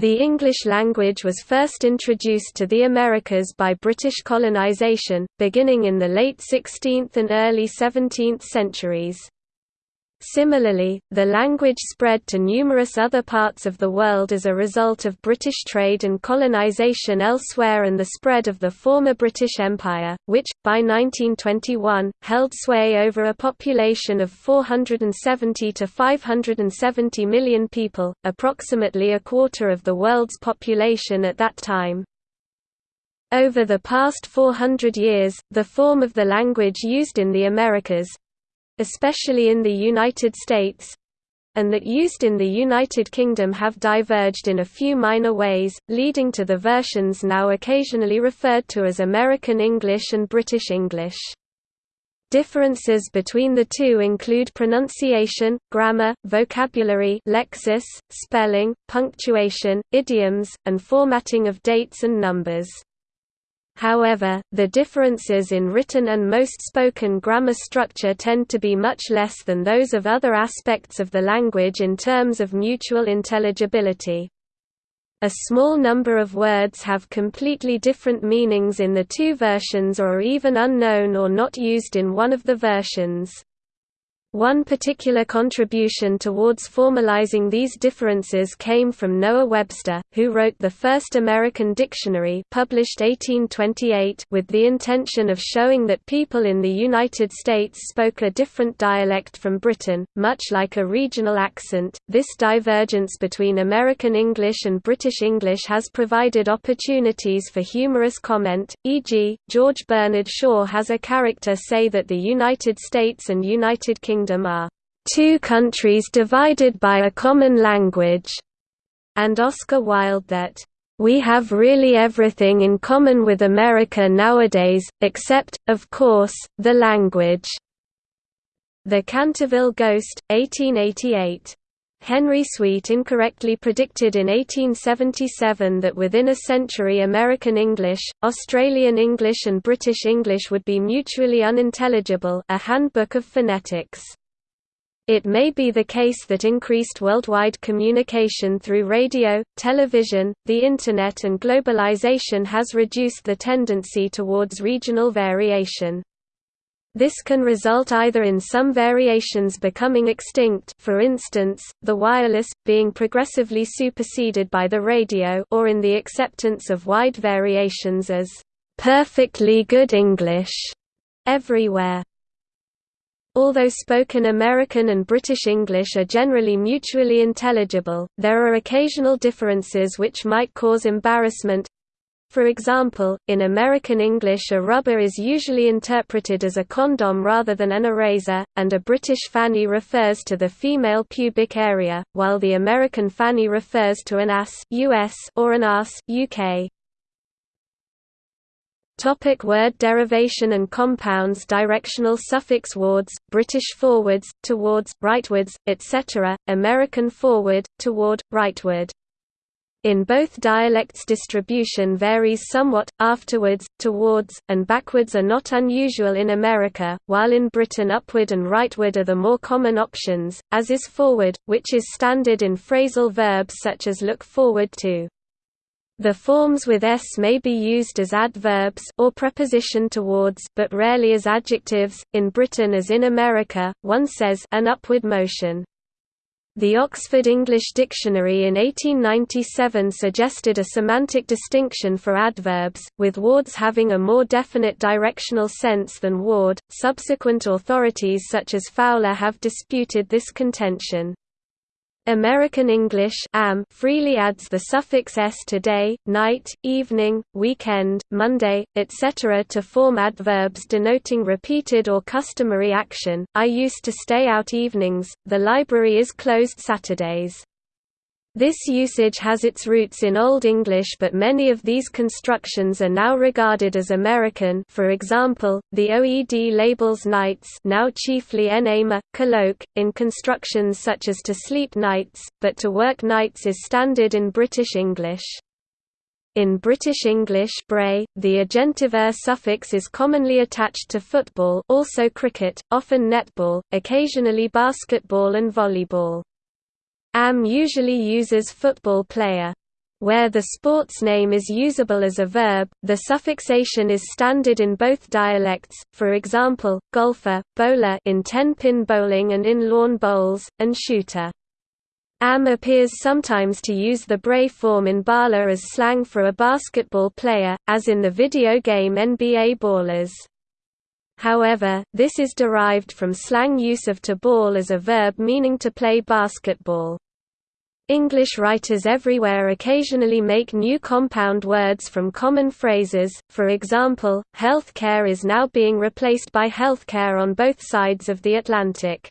The English language was first introduced to the Americas by British colonization, beginning in the late 16th and early 17th centuries. Similarly, the language spread to numerous other parts of the world as a result of British trade and colonisation elsewhere and the spread of the former British Empire, which, by 1921, held sway over a population of 470 to 570 million people, approximately a quarter of the world's population at that time. Over the past 400 years, the form of the language used in the Americas, especially in the United States, and that used in the United Kingdom have diverged in a few minor ways, leading to the versions now occasionally referred to as American English and British English. Differences between the two include pronunciation, grammar, vocabulary lexis, spelling, punctuation, idioms, and formatting of dates and numbers. However, the differences in written and most spoken grammar structure tend to be much less than those of other aspects of the language in terms of mutual intelligibility. A small number of words have completely different meanings in the two versions or are even unknown or not used in one of the versions. One particular contribution towards formalizing these differences came from Noah Webster, who wrote the first American dictionary published 1828 with the intention of showing that people in the United States spoke a different dialect from Britain, much like a regional accent. This divergence between American English and British English has provided opportunities for humorous comment, e.g., George Bernard Shaw has a character say that the United States and United Kingdom Kingdom are two countries divided by a common language, and Oscar Wilde that we have really everything in common with America nowadays, except, of course, the language." The Canterville Ghost, 1888. Henry Sweet incorrectly predicted in 1877 that within a century American English, Australian English and British English would be mutually unintelligible a handbook of phonetics. It may be the case that increased worldwide communication through radio, television, the Internet and globalization has reduced the tendency towards regional variation. This can result either in some variations becoming extinct for instance, the wireless, being progressively superseded by the radio or in the acceptance of wide variations as "...perfectly good English", everywhere. Although spoken American and British English are generally mutually intelligible, there are occasional differences which might cause embarrassment, for example, in American English a rubber is usually interpreted as a condom rather than an eraser, and a British fanny refers to the female pubic area, while the American fanny refers to an ass US or an ass UK. Topic word derivation and compounds Directional suffix wards, British forwards, towards, rightwards, etc., American forward, toward, rightward. In both dialects distribution varies somewhat, afterwards, towards, and backwards are not unusual in America, while in Britain upward and rightward are the more common options, as is forward, which is standard in phrasal verbs such as look forward to. The forms with s may be used as adverbs or preposition towards but rarely as adjectives. In Britain as in America, one says an upward motion. The Oxford English Dictionary in 1897 suggested a semantic distinction for adverbs, with wards having a more definite directional sense than ward. Subsequent authorities such as Fowler have disputed this contention. American English am freely adds the suffix s to day, night, evening, weekend, Monday, etc. to form adverbs denoting repeated or customary action. I used to stay out evenings, the library is closed Saturdays. This usage has its roots in Old English but many of these constructions are now regarded as American for example, the OED labels nights now chiefly enema, colloque, in constructions such as to sleep nights, but to work nights is standard in British English. In British English bray, the agentive er suffix is commonly attached to football also cricket, often netball, occasionally basketball and volleyball. AM usually uses football player. Where the sports name is usable as a verb, the suffixation is standard in both dialects, for example, golfer, bowler in ten-pin bowling and in lawn bowls, and shooter. Am appears sometimes to use the Bray form in baller as slang for a basketball player, as in the video game NBA Ballers. However, this is derived from slang use of to ball as a verb meaning to play basketball. English writers everywhere occasionally make new compound words from common phrases, for example, healthcare is now being replaced by healthcare on both sides of the Atlantic.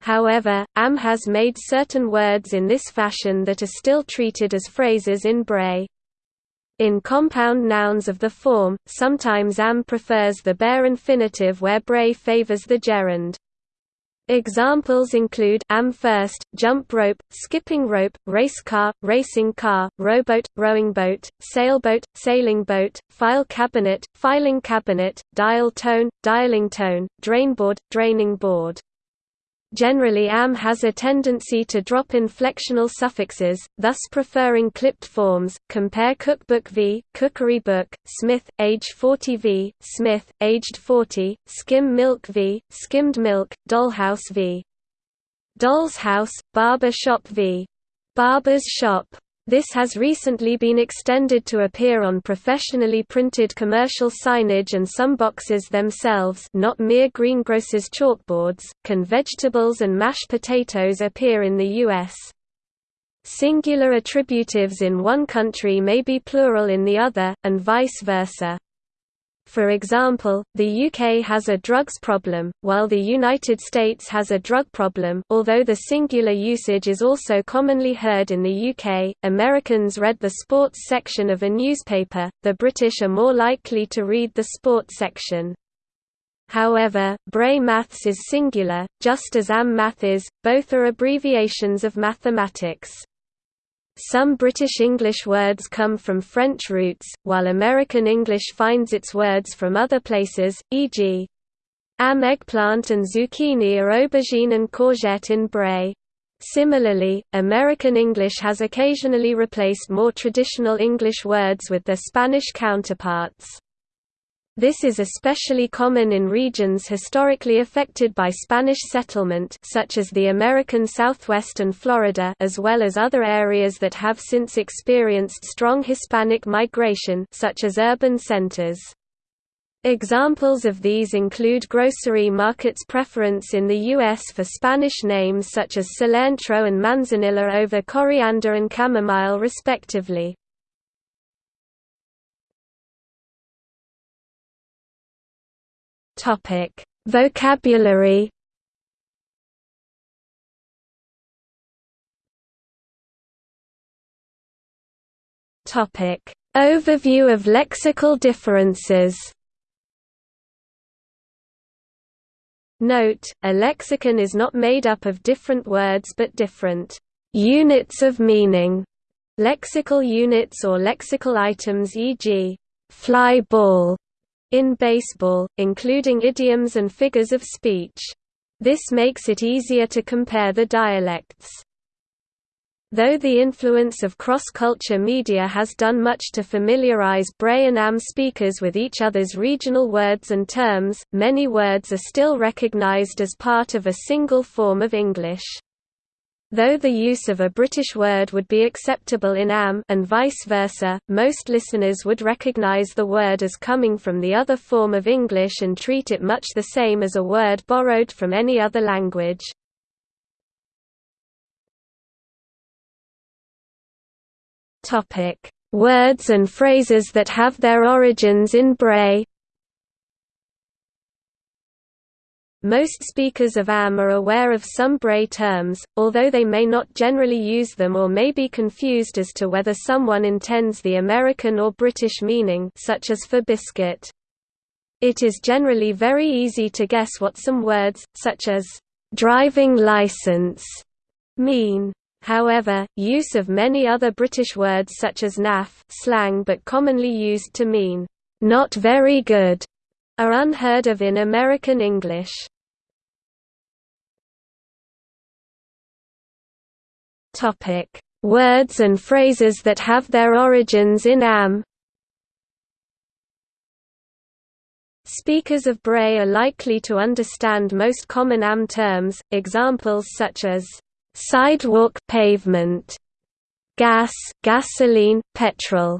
However, AM has made certain words in this fashion that are still treated as phrases in Bray. In compound nouns of the form, sometimes am prefers the bare infinitive where Bray favors the gerund. Examples include am first, jump rope, skipping rope, race car, racing car, rowboat, rowing boat, sailboat, sailing boat, file cabinet, filing cabinet, dial tone, dialing tone, drainboard, draining board. Generally am has a tendency to drop inflectional suffixes, thus preferring clipped forms. Compare cookbook v, cookery book, Smith, age 40 v, Smith, aged 40, skim milk v, skimmed milk, dollhouse v. Doll's house, barber shop v. Barber's shop. This has recently been extended to appear on professionally printed commercial signage and some boxes themselves not mere greengrocers chalkboards. Can vegetables and mashed potatoes appear in the U.S.? Singular attributives in one country may be plural in the other, and vice versa. For example, the UK has a drugs problem, while the United States has a drug problem although the singular usage is also commonly heard in the UK, Americans read the sports section of a newspaper, the British are more likely to read the sports section. However, Bray Maths is singular, just as AM Math is, both are abbreviations of mathematics. Some British English words come from French roots, while American English finds its words from other places, e.g. am eggplant and zucchini are aubergine and courgette in Bray. Similarly, American English has occasionally replaced more traditional English words with their Spanish counterparts. This is especially common in regions historically affected by Spanish settlement such as the American Southwest and Florida as well as other areas that have since experienced strong Hispanic migration such as urban centers. Examples of these include grocery markets' preference in the U.S. for Spanish names such as cilantro and manzanilla over coriander and chamomile respectively. Topic: Vocabulary. Topic: Overview of lexical differences. Note, a lexicon is not made up of different words but different units of meaning. Lexical units or lexical items e.g., fly ball in baseball, including idioms and figures of speech. This makes it easier to compare the dialects. Though the influence of cross-culture media has done much to familiarize Bray and AM speakers with each other's regional words and terms, many words are still recognized as part of a single form of English. Though the use of a British word would be acceptable in AM and vice versa, most listeners would recognise the word as coming from the other form of English and treat it much the same as a word borrowed from any other language. Words and phrases that have their origins in Bray Most speakers of AM are aware of some Bray terms, although they may not generally use them or may be confused as to whether someone intends the American or British meaning such as for biscuit. It is generally very easy to guess what some words, such as, "'driving license' mean. However, use of many other British words such as naff slang but commonly used to mean, "'not very good' are unheard of in American English. Words and phrases that have their origins in AM. Speakers of Bray are likely to understand most common AM terms, examples such as sidewalk pavement, gas, gasoline, petrol,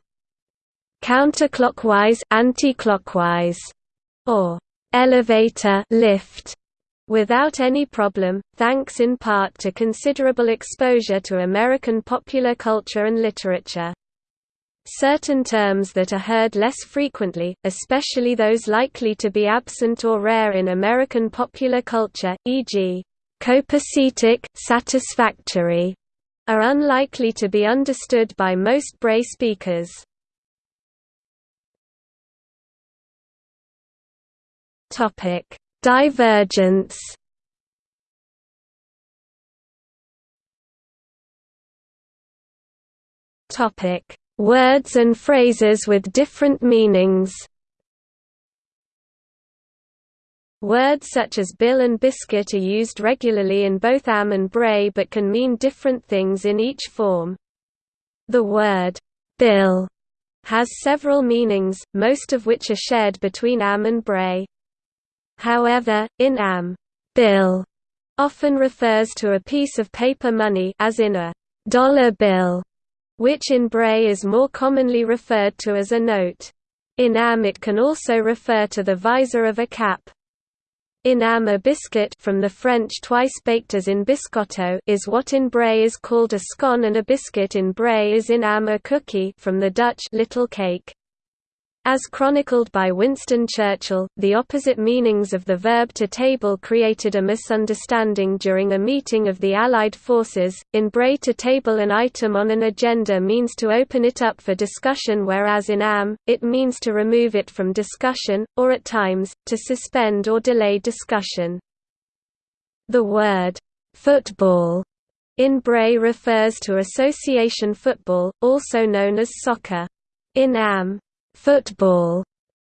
counterclockwise, anti-clockwise, or elevator, lift, without any problem, thanks in part to considerable exposure to American popular culture and literature. Certain terms that are heard less frequently, especially those likely to be absent or rare in American popular culture, e.g., copacetic, satisfactory, are unlikely to be understood by most Bray speakers. Topic: Divergence. Topic: Words and phrases with different meanings. Words such as bill and biscuit are used regularly in both am and bray but can mean different things in each form. The word bill has several meanings, most of which are shared between am and bray. However, in am, bill often refers to a piece of paper money as in a dollar bill, which in Bray is more commonly referred to as a note. In am it can also refer to the visor of a cap. In am a biscuit from the French twice baked as in biscotto is what in Bray is called a scone and a biscuit in Bray is in am a cookie from the Dutch little cake. As chronicled by Winston Churchill, the opposite meanings of the verb to table created a misunderstanding during a meeting of the Allied forces. In Bray to table an item on an agenda means to open it up for discussion whereas in AM, it means to remove it from discussion, or at times, to suspend or delay discussion. The word, football, in Bray refers to association football, also known as soccer. In AM, Football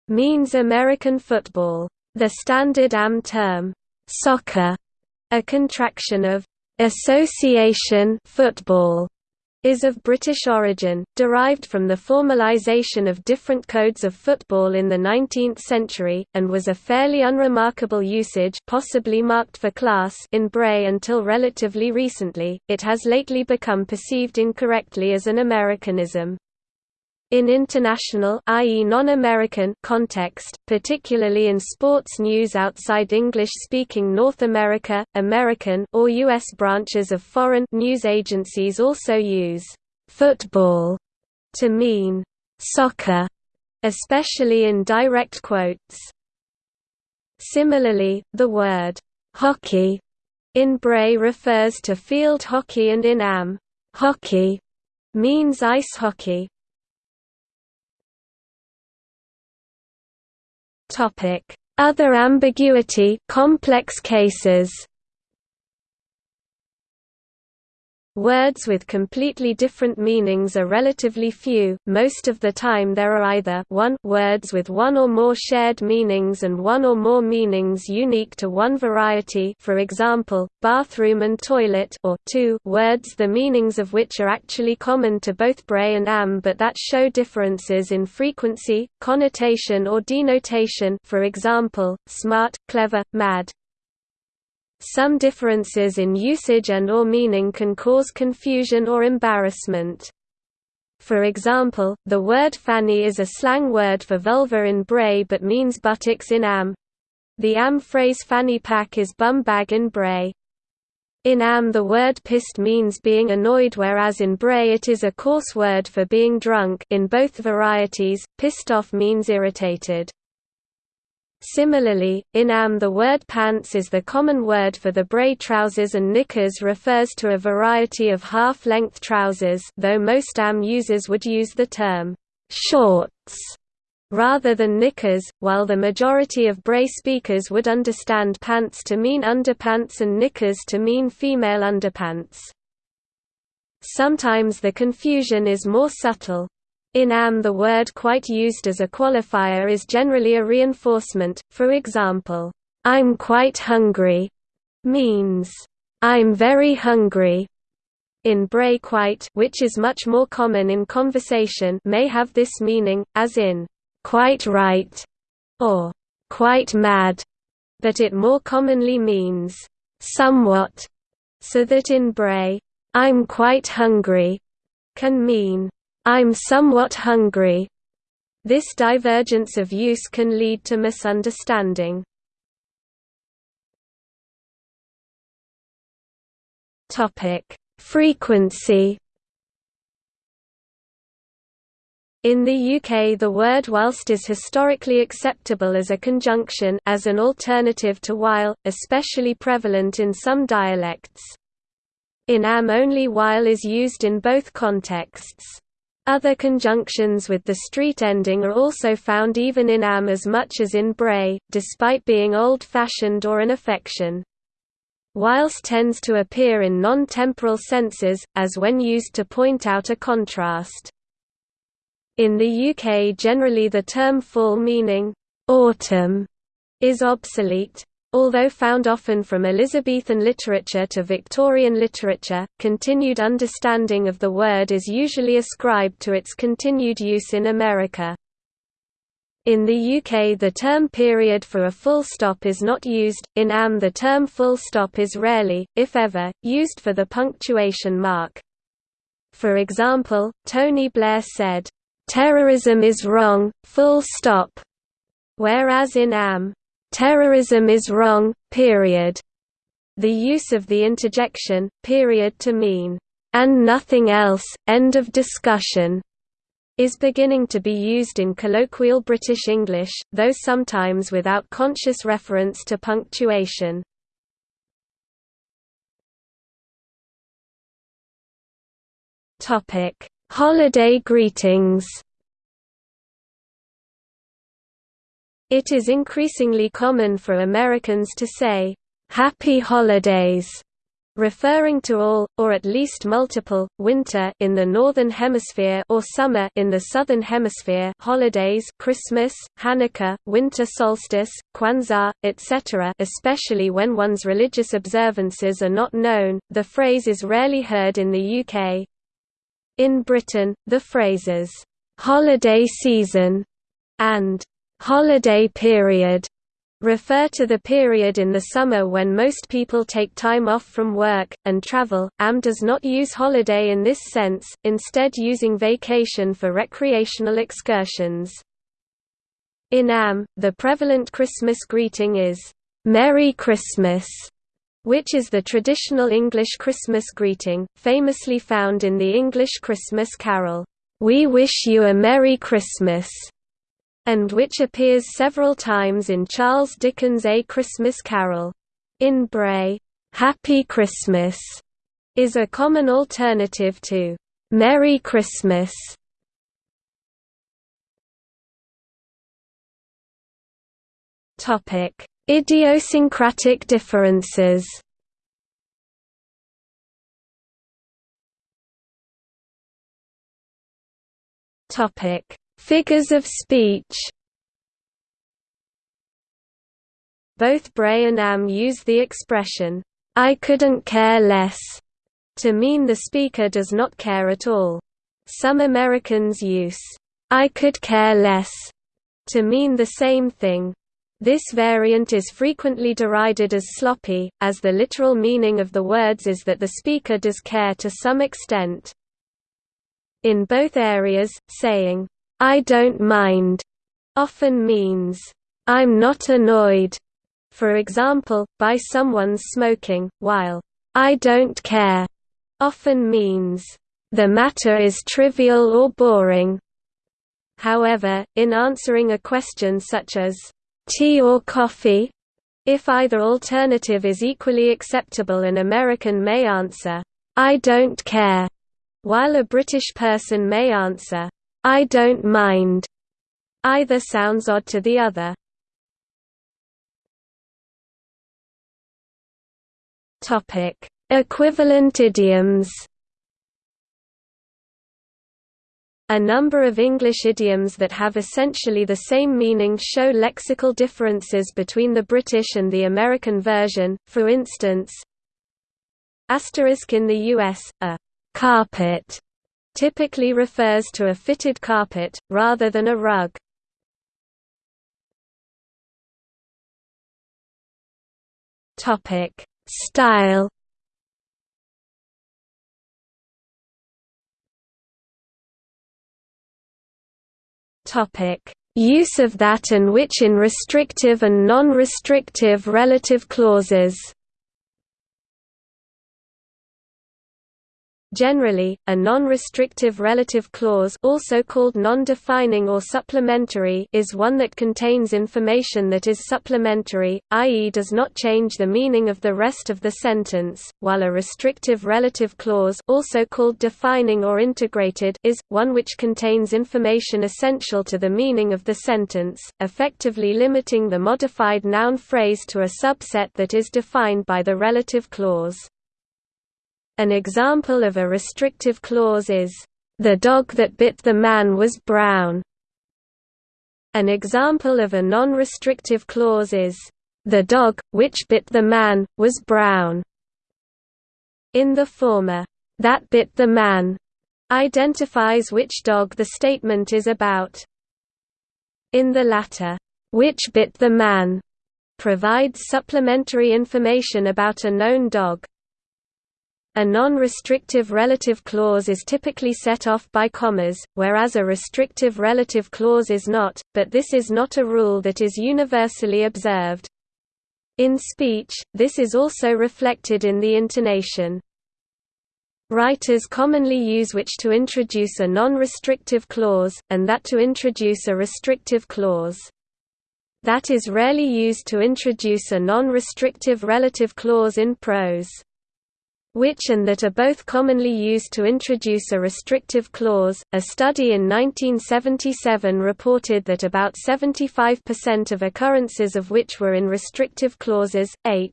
means American football. The standard AM term, soccer, a contraction of association football, is of British origin, derived from the formalisation of different codes of football in the 19th century, and was a fairly unremarkable usage possibly marked for class in Bray until relatively recently, it has lately become perceived incorrectly as an Americanism. In international i.e. non-American context, particularly in sports news outside English-speaking North America, American or US branches of foreign news agencies also use football to mean soccer, especially in direct quotes. Similarly, the word hockey in Bray refers to field hockey and in Am, hockey means ice hockey. Other ambiguity complex cases Words with completely different meanings are relatively few, most of the time there are either 1 words with one or more shared meanings and one or more meanings unique to one variety for example, bathroom and toilet or 2 words the meanings of which are actually common to both Bray and Am but that show differences in frequency, connotation or denotation for example, smart, clever, mad. Some differences in usage and or meaning can cause confusion or embarrassment. For example, the word fanny is a slang word for vulva in Bray but means buttocks in Am. The Am phrase fanny pack is bum bag in Bray. In Am the word pissed means being annoyed whereas in Bray it is a coarse word for being drunk in both varieties, pissed off means irritated. Similarly, in AM the word pants is the common word for the Bray trousers and knickers refers to a variety of half-length trousers though most AM users would use the term «shorts» rather than knickers, while the majority of Bray speakers would understand pants to mean underpants and knickers to mean female underpants. Sometimes the confusion is more subtle, in AM the word quite used as a qualifier is generally a reinforcement, for example, "'I'm quite hungry' means, "'I'm very hungry' In Bray quite which is much more common in conversation may have this meaning, as in, "'quite right' or "'quite mad' but it more commonly means, "'somewhat' so that in Bray, "'I'm quite hungry' can mean, "'I'm somewhat hungry' This divergence of use can lead to misunderstanding. Topic: Frequency In the UK the word whilst is historically acceptable as a conjunction as an alternative to while, especially prevalent in some dialects. In am only while is used in both contexts. Other conjunctions with the street ending are also found even in am as much as in bray, despite being old-fashioned or an affection whilst tends to appear in non-temporal senses, as when used to point out a contrast. In the UK generally the term fall meaning, autumn, is obsolete. Although found often from Elizabethan literature to Victorian literature, continued understanding of the word is usually ascribed to its continued use in America. In the UK the term period for a full stop is not used, in AM the term full stop is rarely, if ever, used for the punctuation mark. For example, Tony Blair said, "'Terrorism is wrong, full stop' whereas in AM, "'Terrorism is wrong, period' The use of the interjection, period to mean, "'and nothing else, end of discussion' is beginning to be used in colloquial British English, though sometimes without conscious reference to punctuation. Holiday greetings. It is increasingly common for Americans to say, "Happy Holidays" referring to all, or at least multiple, winter in the northern hemisphere or summer in the southern hemisphere holidays Christmas, Hanukkah, winter solstice, Kwanzaa, etc. especially when one's religious observances are not known. The phrase is rarely heard in the UK. In Britain, the phrases, "'holiday season' and "'holiday period' refer to the period in the summer when most people take time off from work, and travel. AM does not use holiday in this sense, instead using vacation for recreational excursions. In AM, the prevalent Christmas greeting is, Merry Christmas, which is the traditional English Christmas greeting, famously found in the English Christmas carol, We Wish You a Merry Christmas and which appears several times in Charles Dickens' A Christmas Carol. In Bray, "'Happy Christmas' is a common alternative to "'Merry Christmas' Idiosyncratic differences Topic Figures of speech Both Bray and Am use the expression, I couldn't care less, to mean the speaker does not care at all. Some Americans use, I could care less, to mean the same thing. This variant is frequently derided as sloppy, as the literal meaning of the words is that the speaker does care to some extent. In both areas, saying, I don't mind often means, I'm not annoyed, for example, by someone's smoking, while I don't care often means, the matter is trivial or boring. However, in answering a question such as, tea or coffee? If either alternative is equally acceptable an American may answer, I don't care, while a British person may answer, I don't mind. Either sounds odd to the other. Topic: Equivalent idioms. A number of English idioms that have essentially the same meaning show lexical differences between the British and the American version, for instance, asterisk in the US, a carpet typically refers to a fitted carpet, rather than a rug. Style Use of that and which in restrictive and non-restrictive relative clauses Generally, a non-restrictive relative clause also called non-defining or supplementary is one that contains information that is supplementary, i.e. does not change the meaning of the rest of the sentence, while a restrictive relative clause also called defining or integrated is, one which contains information essential to the meaning of the sentence, effectively limiting the modified noun phrase to a subset that is defined by the relative clause. An example of a restrictive clause is, "...the dog that bit the man was brown." An example of a non-restrictive clause is, "...the dog, which bit the man, was brown." In the former, "...that bit the man," identifies which dog the statement is about. In the latter, "...which bit the man," provides supplementary information about a known dog. A non-restrictive relative clause is typically set off by commas, whereas a restrictive relative clause is not, but this is not a rule that is universally observed. In speech, this is also reflected in the intonation. Writers commonly use which to introduce a non-restrictive clause, and that to introduce a restrictive clause. That is rarely used to introduce a non-restrictive relative clause in prose which and that are both commonly used to introduce a restrictive clause. A study in 1977 reported that about 75% of occurrences of which were in restrictive clauses, h.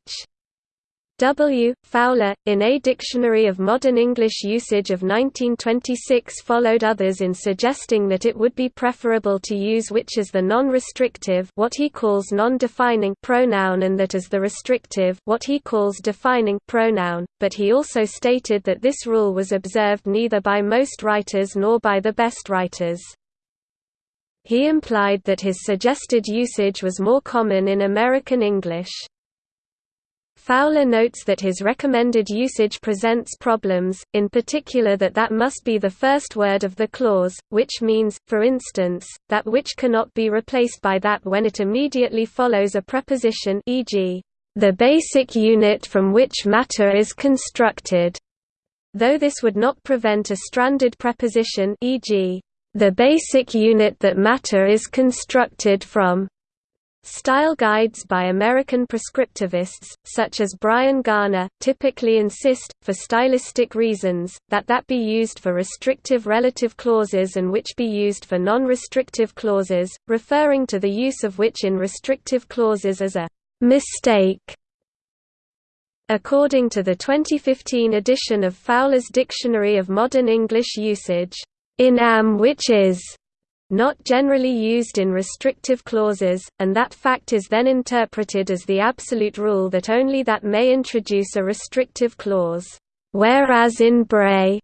W. Fowler, in A Dictionary of Modern English Usage of 1926 followed others in suggesting that it would be preferable to use which as the non-restrictive what he calls non-defining pronoun and that as the restrictive what he calls defining pronoun, but he also stated that this rule was observed neither by most writers nor by the best writers. He implied that his suggested usage was more common in American English. Fowler notes that his recommended usage presents problems, in particular that that must be the first word of the clause, which means, for instance, that which cannot be replaced by that when it immediately follows a preposition e.g., the basic unit from which matter is constructed, though this would not prevent a stranded preposition e.g., the basic unit that matter is constructed from. Style guides by American prescriptivists, such as Bryan Garner, typically insist, for stylistic reasons, that that be used for restrictive relative clauses and which be used for non-restrictive clauses, referring to the use of which in restrictive clauses as a «mistake». According to the 2015 edition of Fowler's Dictionary of Modern English Usage, in am which is not generally used in restrictive clauses, and that fact is then interpreted as the absolute rule that only that may introduce a restrictive clause, whereas in Bray,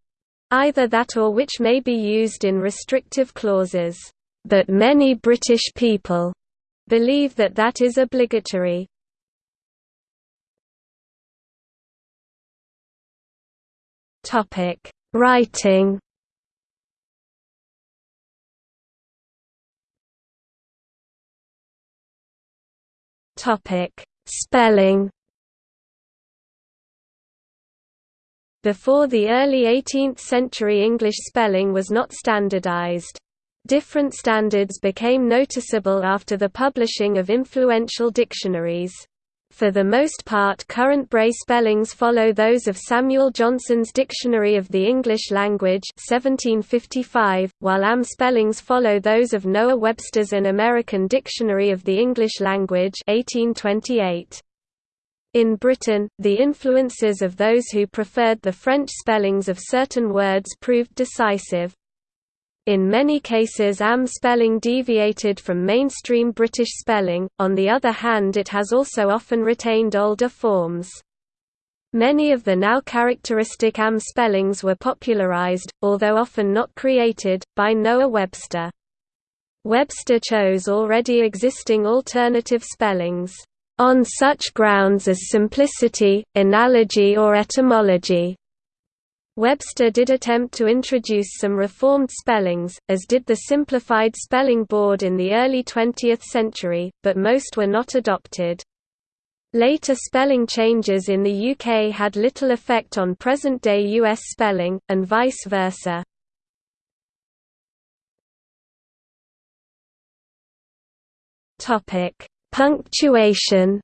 either that or which may be used in restrictive clauses. But many British people believe that that is obligatory. Writing Topic: Spelling. Before the early 18th century English spelling was not standardized. Different standards became noticeable after the publishing of influential dictionaries. For the most part current Bray spellings follow those of Samuel Johnson's Dictionary of the English Language 1755, while AM spellings follow those of Noah Webster's An American Dictionary of the English Language 1828. In Britain, the influences of those who preferred the French spellings of certain words proved decisive. In many cases AM spelling deviated from mainstream British spelling, on the other hand it has also often retained older forms. Many of the now characteristic AM spellings were popularized, although often not created, by Noah Webster. Webster chose already existing alternative spellings, "...on such grounds as simplicity, analogy or etymology." Webster did attempt to introduce some reformed spellings, as did the Simplified Spelling Board in the early 20th century, but most were not adopted. Later spelling changes in the UK had little effect on present-day US spelling, and vice versa. Punctuation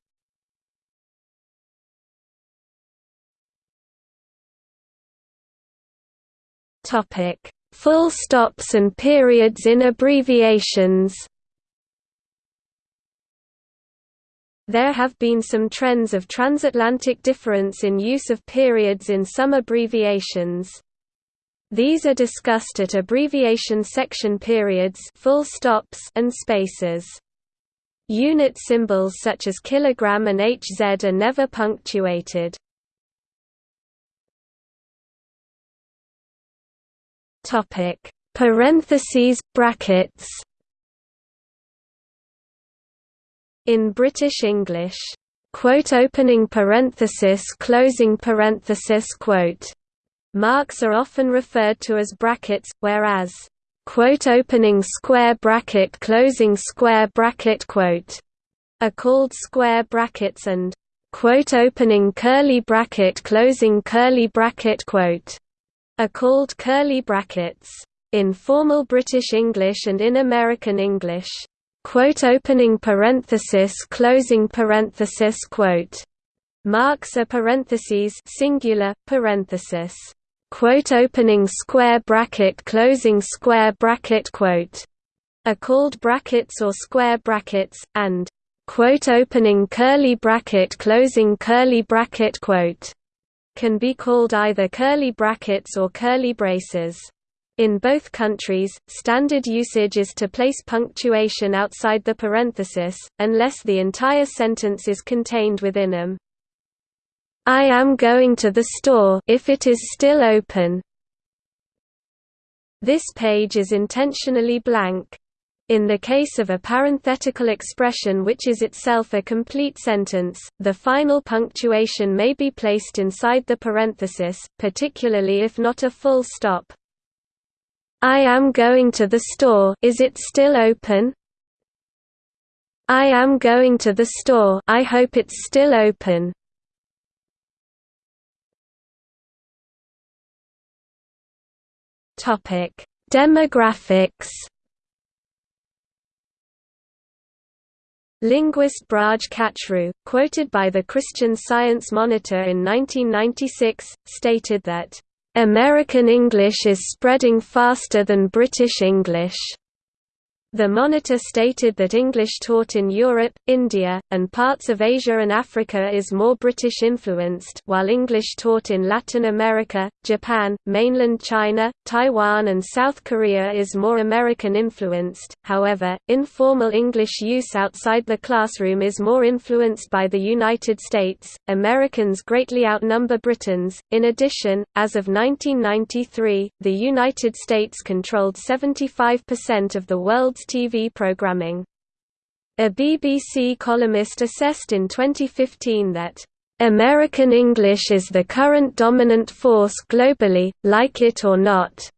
Full stops and periods in abbreviations There have been some trends of transatlantic difference in use of periods in some abbreviations. These are discussed at abbreviation section periods full stops and spaces. Unit symbols such as kilogram and HZ are never punctuated. Topic: Parentheses brackets. In British English, quote opening parenthesis closing parenthesis quote marks are often referred to as brackets, whereas quote opening square bracket closing square bracket quote are called square brackets and quote opening curly bracket closing curly bracket quote are called curly brackets. In formal British English and in American English, quote opening parenthesis closing parenthesis quote. Marks a parentheses singular parenthesis. Quote opening square bracket closing square bracket quote. Are called brackets or square brackets and quote opening curly bracket closing curly bracket quote can be called either curly brackets or curly braces in both countries, standard usage is to place punctuation outside the parenthesis, unless the entire sentence is contained within them. I am going to the store if it is still open. This page is intentionally blank. In the case of a parenthetical expression which is itself a complete sentence, the final punctuation may be placed inside the parenthesis, particularly if not a full stop. I am going to the store is it still open? I am going to the store I hope it's still open. Demographics. Linguist Braj Kachru, quoted by the Christian Science Monitor in 1996, stated that American English is spreading faster than British English. The Monitor stated that English taught in Europe, India, and parts of Asia and Africa is more British-influenced while English taught in Latin America, Japan, mainland China, Taiwan and South Korea is more American-influenced, however, informal English use outside the classroom is more influenced by the United States. Americans greatly outnumber Britons. In addition, as of 1993, the United States controlled 75% of the world's TV programming. A BBC columnist assessed in 2015 that American English is the current dominant force globally, like it or not.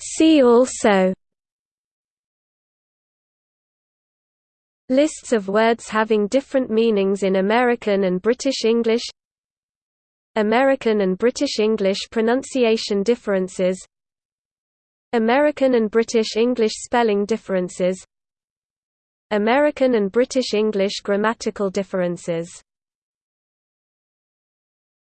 See also Lists of words having different meanings in American and British English American and British English pronunciation differences American and British English spelling differences American and British English grammatical differences